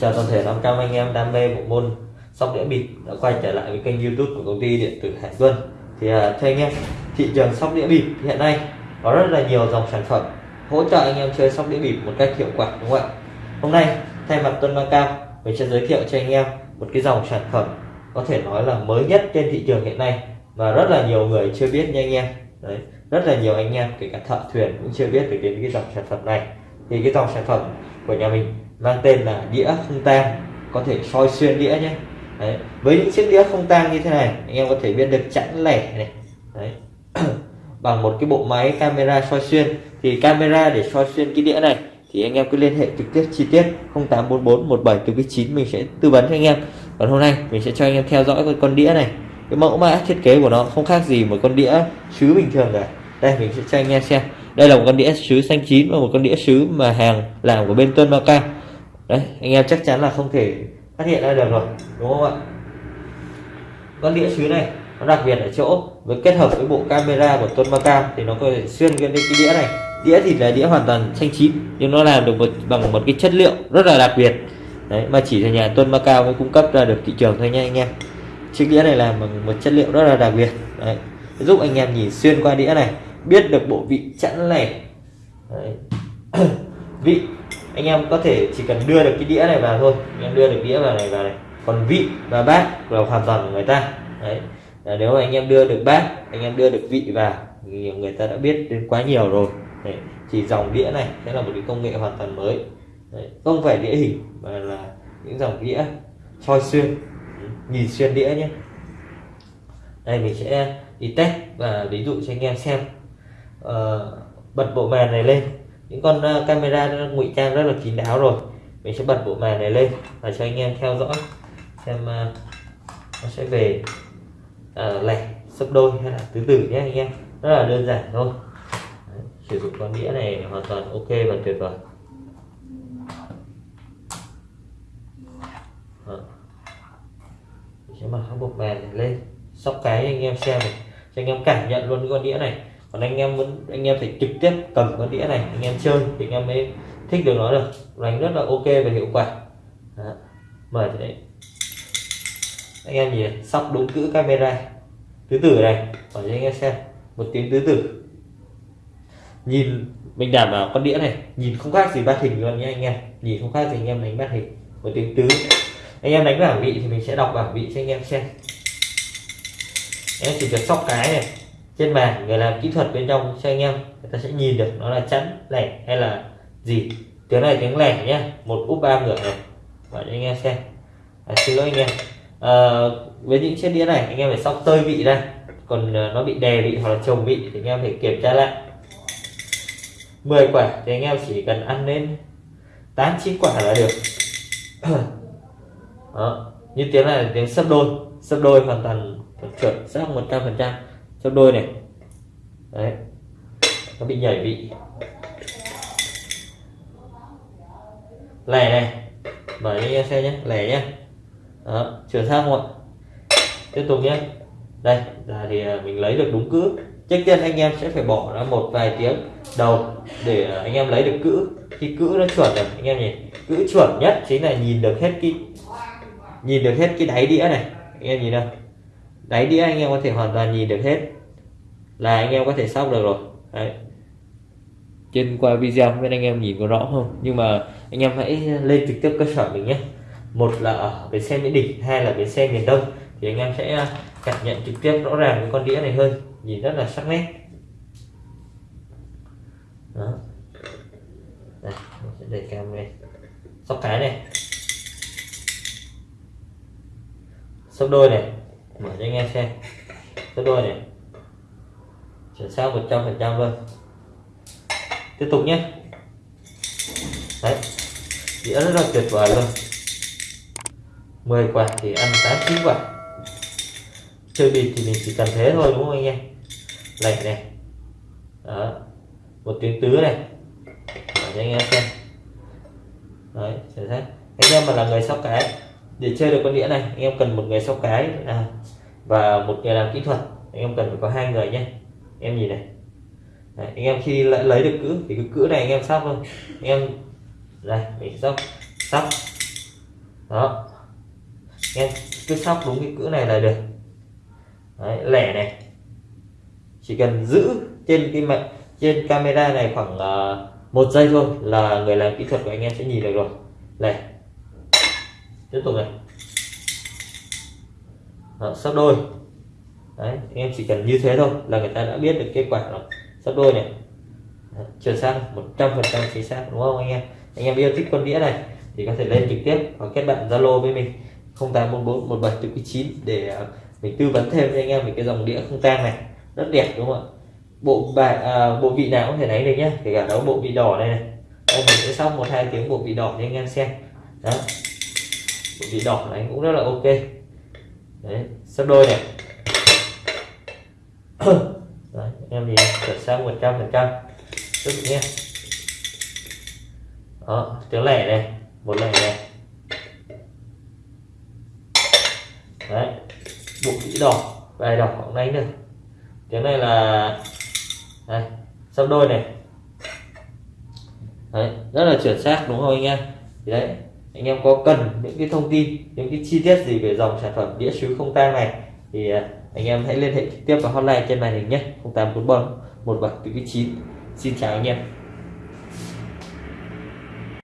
Chào toàn thể 500 anh em đam mê bộ môn sóc đĩa bịp đã quay trở lại với kênh youtube của công ty điện tử Hải Tuân thì uh, thưa anh em thị trường sóc đĩa bịp hiện nay có rất là nhiều dòng sản phẩm hỗ trợ anh em chơi sóc đĩa bịp một cách hiệu quả đúng không ạ? Hôm nay thay mặt Tuân Mang Cao mình sẽ giới thiệu cho anh em một cái dòng sản phẩm có thể nói là mới nhất trên thị trường hiện nay mà rất là nhiều người chưa biết nha anh em. Đấy rất là nhiều anh em kể cả thợ thuyền cũng chưa biết được đến cái dòng sản phẩm này. Thì cái dòng sản phẩm của nhà mình mang tên là đĩa không tang. Có thể soi xuyên đĩa nhé. Đấy. với những chiếc đĩa không tang như thế này, anh em có thể biết được chẵn lẻ này. Đấy. bằng một cái bộ máy camera soi xuyên. Thì camera để soi xuyên cái đĩa này, thì anh em cứ liên hệ trực tiếp chi tiết 0844 17 từ 9 mình sẽ tư vấn cho anh em. Còn hôm nay, mình sẽ cho anh em theo dõi cái con đĩa này. Cái mẫu mã thiết kế của nó không khác gì một con đĩa sứ bình thường cả. Đây, mình sẽ cho anh em xem. Đây là một con đĩa sứ xanh chín và một con đĩa sứ mà hàng làm của bên Tuân Cao đấy anh em chắc chắn là không thể phát hiện ra được rồi đúng không ạ? Con đĩa sứ này nó đặc biệt ở chỗ với kết hợp với bộ camera của Tôn Macau thì nó có thể xuyên lên cái đĩa này. Đĩa thì là đĩa hoàn toàn xanh chín nhưng nó làm được một, bằng một cái chất liệu rất là đặc biệt. Đấy mà chỉ là nhà Tôn Macau mới cung cấp ra được thị trường thôi nha anh em. Chiếc đĩa này làm bằng một chất liệu rất là đặc biệt. Đấy giúp anh em nhìn xuyên qua đĩa này biết được bộ vị chẵn lẻ. Vị anh em có thể chỉ cần đưa được cái đĩa này vào thôi. Anh em đưa được đĩa vào này vào này. Còn vị và bát là hoàn toàn của người ta. Đấy. Là nếu mà anh em đưa được bát anh em đưa được vị vào thì người ta đã biết đến quá nhiều rồi. Đấy. chỉ dòng đĩa này sẽ là một cái công nghệ hoàn toàn mới. Đấy. không phải đĩa hình mà là những dòng đĩa soi xuyên. Nhìn xuyên đĩa nhé. Đây mình sẽ đi test và ví dụ cho anh em xem. Uh, bật bộ màn này lên những con ờ, camera ngụy trang rất là kín đáo rồi. Mình sẽ bật bộ màn này lên và cho anh em theo dõi xem ờ, nó sẽ về uh, lẻ sấp đôi hay là tứ tử nhé anh em. Rất là đơn giản thôi. Đấy, sử dụng con đĩa này hoàn toàn ok và tuyệt vời. Sẽ mở các bộ màn này lên sóc cái anh em xem này cho anh em cảm nhận luôn cái con đĩa này còn anh em muốn, anh em phải trực tiếp cầm con đĩa này, anh em chơi thì anh em mới thích được nó được. Đánh rất là ok và hiệu quả. Đó. mời thế đấy. Anh em nhìn, sóc đúng cữ camera. Tứ tử này để cho anh em xem. Một tiếng tứ tử. Nhìn, mình đảm bảo con đĩa này, nhìn không khác gì bát hình luôn nhé anh em. Nhìn không khác gì anh em đánh bát hình. Một tiếng tứ. Anh em đánh bảng vị thì mình sẽ đọc bảng vị cho anh em xem. Em chỉ việc sóc cái này trên bàn người làm kỹ thuật bên trong cho anh em người ta sẽ nhìn được nó là chắn lẻ hay là gì. Tiếng này tiếng lẻ nhé một úp ba ngửa này. Và cho anh em xem. À, xin lỗi anh em. À, với những chiếc đĩa này anh em phải sóc tơi vị đây còn à, nó bị đè vị hoặc là trồng vị thì anh em phải kiểm tra lại. 10 quả thì anh em chỉ cần ăn lên 8 9 quả là được. Đó như tiếng này là tiếng sấp đôi. Sấp đôi hoàn toàn chuẩn xác 100 phần trăm sấp đôi này. Đấy. Nó bị nhảy vị lẻ này. Mở cho anh em xem nhé lẻ nhé đó chuyển sang một. Tiếp tục nhé đây là thì à, mình lấy được đúng cữ. Chắc chắn anh em sẽ phải bỏ ra một vài tiếng đầu để à, anh em lấy được cữ. Khi cữ nó chuẩn rồi anh em nhìn. Cữ chuẩn nhất chính là nhìn được hết cái nhìn được hết cái đáy đĩa này. Anh em nhìn đâu đáy đĩa anh em có thể hoàn toàn nhìn được hết. Là anh em có thể sóc được rồi. Đấy. Trên qua video bên anh em nhìn có rõ không? Nhưng mà anh em hãy lên trực tiếp cơ sở mình nhé. Một là ở bến xe mỹ đình, hai là bến xe miền đông. Thì anh em sẽ cảm nhận trực tiếp rõ ràng với con đĩa này hơn. Nhìn rất là sắc nét. Đó. Đây, mình sẽ đẩy cam này sóc cái này. Sóc đôi này mở cho anh em xem. Cái đôi này. Chuyển sang một trăm phần trăm luôn tiếp tục nhé. Đấy. Đĩa rất là tuyệt vời luôn. 10 quả thì ăn 8 9 quả. Chơi bịp thì mình chỉ cần thế thôi, đúng không anh em? Lệch này. Đó. Một tiếng tứ này. Để cho anh em xem. Đấy, xem xét. Anh em mà là người sóc cái để chơi được con đĩa này anh em cần một người sóc cái. À, và một người làm kỹ thuật. Anh em cần phải có hai người nhé. Em nhìn này. Đấy, anh em khi lại lấy được cữ thì cái cữ này anh em sóc thôi. Anh em đây mình sóc sóc đó. Em cứ sóc đúng cái cữ này là được. Đấy, lẻ này. Chỉ cần giữ trên cái mặt trên camera này khoảng uh, một giây thôi là người làm kỹ thuật của anh em sẽ nhìn được rồi. Lẻ tiếp tục này. Đó, sắp đôi. Đấy em chỉ cần như thế thôi là người ta đã biết được kết quả rồi. Sắp đôi này. Chuyển sang 100% chính xác đúng không anh em? Anh em yêu thích con đĩa này thì có thể lên trực tiếp hoặc kết bạn zalo với mình. 0844 1749 để à, mình tư vấn thêm cho anh em về cái dòng đĩa không tang này. Rất đẹp đúng không ạ? Bộ bài à, bộ vị nào có thể lấy được nhé kể cả đấu bộ vị đỏ này này. Em mình sẽ xong một hai tiếng bộ vị đỏ cho anh em xem. Đó vị đỏ này cũng rất là ok. Đấy sắp đôi này. Đấy, em nhìn chuyển sang 100 phần trăm. Tức nhé. Đó tiếng lẻ này một lẻ này. Đấy bộ vĩ đỏ bài đỏ cũng đánh được. Tiếng này là đây sắp đôi này. Đấy rất là chuẩn xác đúng không anh em? Thì đấy anh em có cần những cái thông tin, những cái chi tiết gì về dòng sản phẩm đĩa sứ không tang này thì à, anh em hãy liên hệ trực tiếp vào hotline trên màn hình nhé. 0844 17 chín. Xin chào anh em.